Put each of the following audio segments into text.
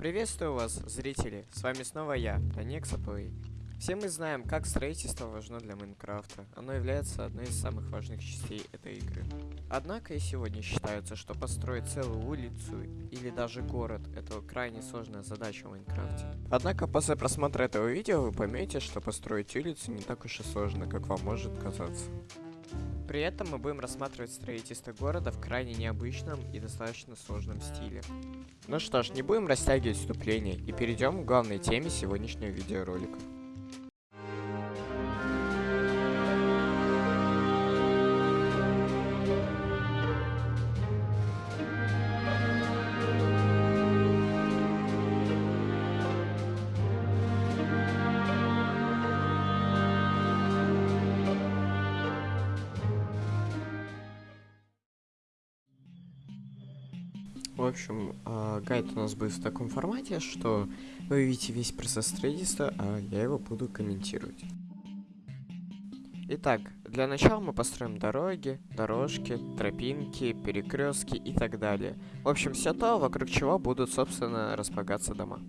Приветствую вас, зрители! С вами снова я, Данекса Плей. Все мы знаем, как строительство важно для Майнкрафта. Оно является одной из самых важных частей этой игры. Однако и сегодня считается, что построить целую улицу или даже город – это крайне сложная задача в Майнкрафте. Однако после просмотра этого видео вы поймете, что построить улицу не так уж и сложно, как вам может казаться. При этом мы будем рассматривать строительство города в крайне необычном и достаточно сложном стиле. Ну что ж, не будем растягивать вступление и перейдем к главной теме сегодняшнего видеоролика. В общем, э, гайд у нас будет в таком формате, что вы видите весь процесс строительства, а я его буду комментировать. Итак, для начала мы построим дороги, дорожки, тропинки, перекрестки и так далее. В общем, все то, вокруг чего будут, собственно, располагаться дома.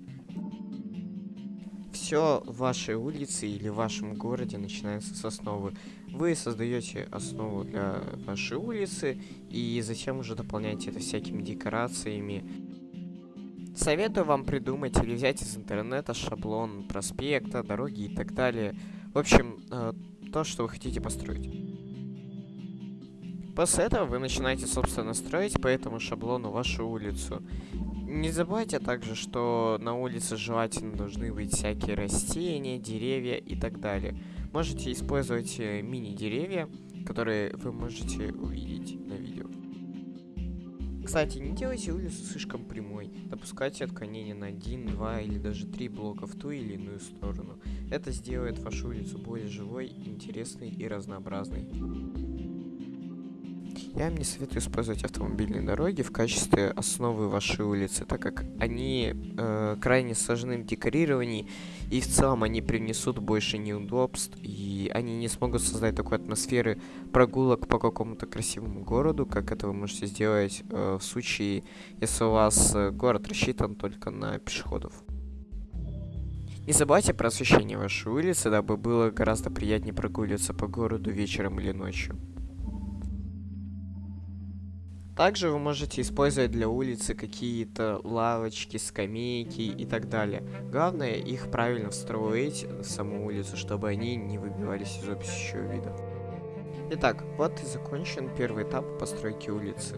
Все в вашей улице или в вашем городе начинается с основы. Вы создаете основу для вашей улицы и затем уже дополняете это всякими декорациями. Советую вам придумать или взять из интернета шаблон проспекта, дороги и так далее. В общем, э, то, что вы хотите построить. После этого вы начинаете, собственно, строить по этому шаблону вашу улицу. Не забывайте также, что на улице желательно должны быть всякие растения, деревья и так далее. Можете использовать э, мини-деревья, которые вы можете увидеть на видео. Кстати, не делайте улицу слишком прямой. Допускайте отклонение на 1, 2 или даже 3 блока в ту или иную сторону. Это сделает вашу улицу более живой, интересной и разнообразной. Я вам не советую использовать автомобильные дороги в качестве основы вашей улицы, так как они э, крайне сложны в декорировании, и в целом они принесут больше неудобств, и они не смогут создать такой атмосферы прогулок по какому-то красивому городу, как это вы можете сделать э, в случае, если у вас э, город рассчитан только на пешеходов. Не забывайте про освещение вашей улицы, дабы было гораздо приятнее прогуливаться по городу вечером или ночью. Также вы можете использовать для улицы какие-то лавочки, скамейки и так далее. Главное их правильно встроить в саму улицу, чтобы они не выбивались из общего вида. Итак, вот и закончен первый этап постройки улицы.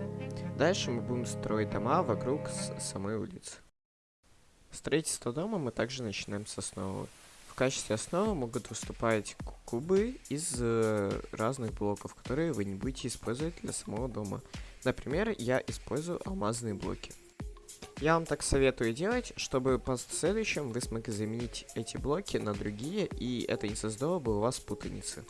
Дальше мы будем строить дома вокруг самой улицы. Строительство дома мы также начинаем с основы. В качестве основы могут выступать кубы из э, разных блоков, которые вы не будете использовать для самого дома. Например, я использую алмазные блоки. Я вам так советую делать, чтобы в следующем вы смогли заменить эти блоки на другие, и это не создало бы у вас путаницы.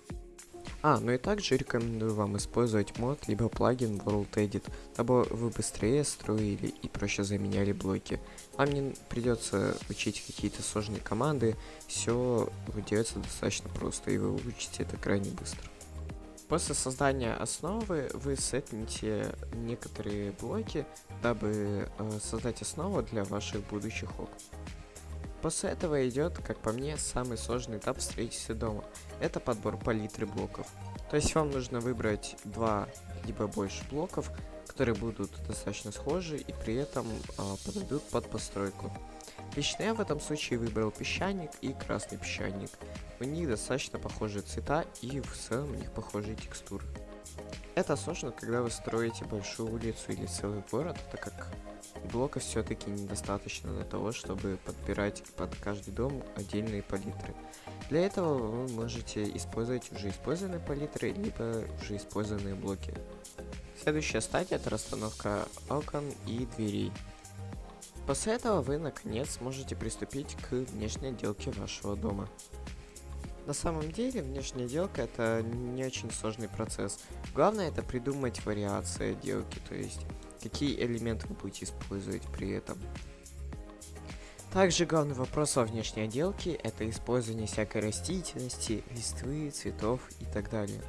А, ну и также рекомендую вам использовать мод, либо плагин World Edit, дабы вы быстрее строили и проще заменяли блоки. Вам не придется учить какие-то сложные команды, все делается достаточно просто, и вы учите это крайне быстро. После создания основы вы сетните некоторые блоки, дабы э, создать основу для ваших будущих окон. После этого идет, как по мне, самый сложный этап строительства дома. Это подбор палитры блоков. То есть вам нужно выбрать два либо больше блоков, которые будут достаточно схожи и при этом э, подойдут под постройку. Лично я в этом случае выбрал песчаник и красный песчаник. У них достаточно похожие цвета и в целом у них похожие текстуры. Это сложно, когда вы строите большую улицу или целый город, так как блоков все-таки недостаточно для того, чтобы подбирать под каждый дом отдельные палитры. Для этого вы можете использовать уже использованные палитры, либо уже использованные блоки. Следующая стадия это расстановка окон и дверей. После этого вы наконец сможете приступить к внешней отделке вашего дома. На самом деле внешняя отделка это не очень сложный процесс. Главное это придумать вариации отделки, то есть какие элементы вы будете использовать при этом. Также главный вопрос во внешней отделке это использование всякой растительности, листвы, цветов и так далее.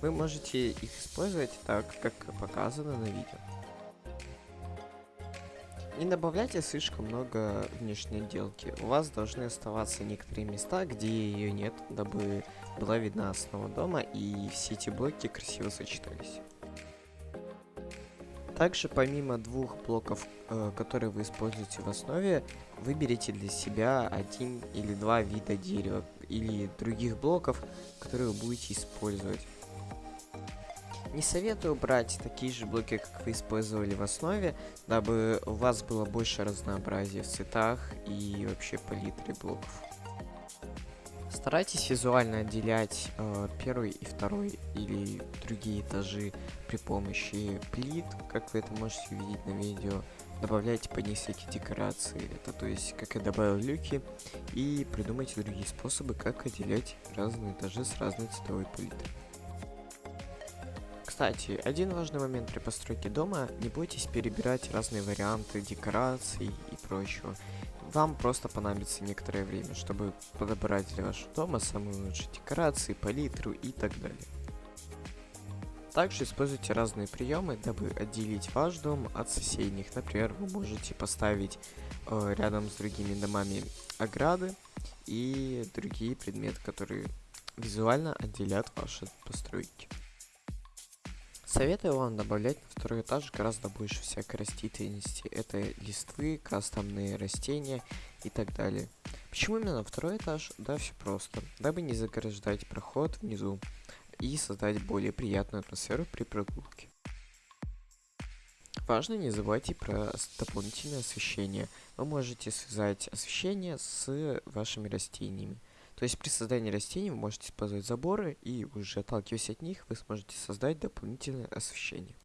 Вы можете их использовать так, как показано на видео. Не добавляйте слишком много внешней отделки. У вас должны оставаться некоторые места, где ее нет, дабы была видна основа дома и все эти блоки красиво сочетались. Также помимо двух блоков, э, которые вы используете в основе, выберите для себя один или два вида дерева или других блоков, которые вы будете использовать. Не советую брать такие же блоки, как вы использовали в основе, дабы у вас было больше разнообразия в цветах и вообще палитре блоков. Старайтесь визуально отделять э, первый и второй или другие этажи при помощи плит, как вы это можете увидеть на видео. Добавляйте по ней всякие декорации, это то есть как я добавил люки, и придумайте другие способы, как отделять разные этажи с разной цветовой палитрой. Кстати, один важный момент при постройке дома, не бойтесь перебирать разные варианты декораций и прочего вам просто понадобится некоторое время, чтобы подобрать для вашего дома самые лучшие декорации, палитру и так далее. Также используйте разные приемы, дабы отделить ваш дом от соседних. Например, вы можете поставить э, рядом с другими домами ограды и другие предметы, которые визуально отделят ваши постройки. Советую вам добавлять на второй этаж гораздо больше всякой растительности. Это листвы, кастомные растения и так далее. Почему именно второй этаж? Да, все просто. Дабы не заграждать проход внизу и создать более приятную атмосферу при прогулке. Важно не забывайте про дополнительное освещение. Вы можете связать освещение с вашими растениями. То есть при создании растений вы можете использовать заборы, и уже отталкиваясь от них, вы сможете создать дополнительное освещение.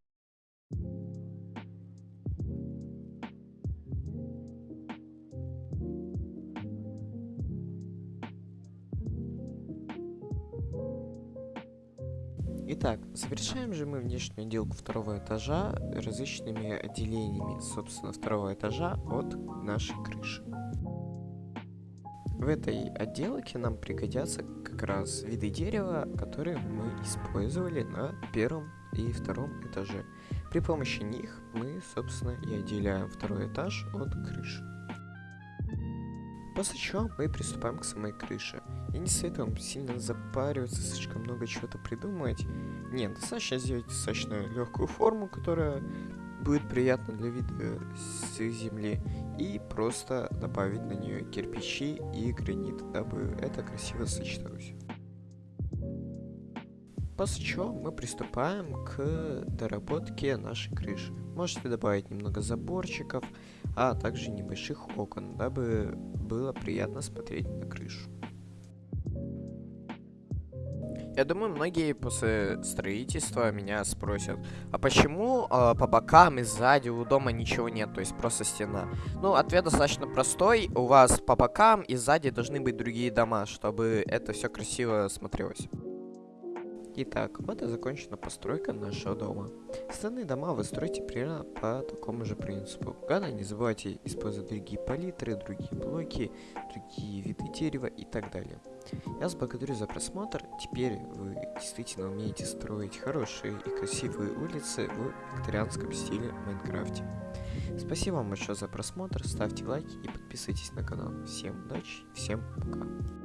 Итак, завершаем же мы внешнюю отделку второго этажа различными отделениями, собственно, второго этажа от нашей крыши. В этой отделке нам пригодятся как раз виды дерева, которые мы использовали на первом и втором этаже. При помощи них мы, собственно, и отделяем второй этаж от крыши. После чего мы приступаем к самой крыше. Я не советую вам сильно запариваться, слишком много чего-то придумывать. Нет, достаточно сделать достаточно легкую форму, которая будет приятно для вида с земли. И просто добавить на нее кирпичи и гранит, дабы это красиво сочеталось. После чего мы приступаем к доработке нашей крыши. Можете добавить немного заборчиков, а также небольших окон, дабы было приятно смотреть на крышу. Я думаю, многие после строительства меня спросят, а почему э, по бокам и сзади у дома ничего нет, то есть просто стена? Ну, ответ достаточно простой. У вас по бокам и сзади должны быть другие дома, чтобы это все красиво смотрелось. Итак, вот и закончена постройка нашего дома. Остальные дома вы строите примерно по такому же принципу. Главное, не забывайте использовать другие палитры, другие блоки, другие виды дерева и так далее. Я вас благодарю за просмотр. Теперь вы действительно умеете строить хорошие и красивые улицы в викторианском стиле в Майнкрафте. Спасибо вам большое за просмотр, ставьте лайки и подписывайтесь на канал. Всем удачи, всем пока.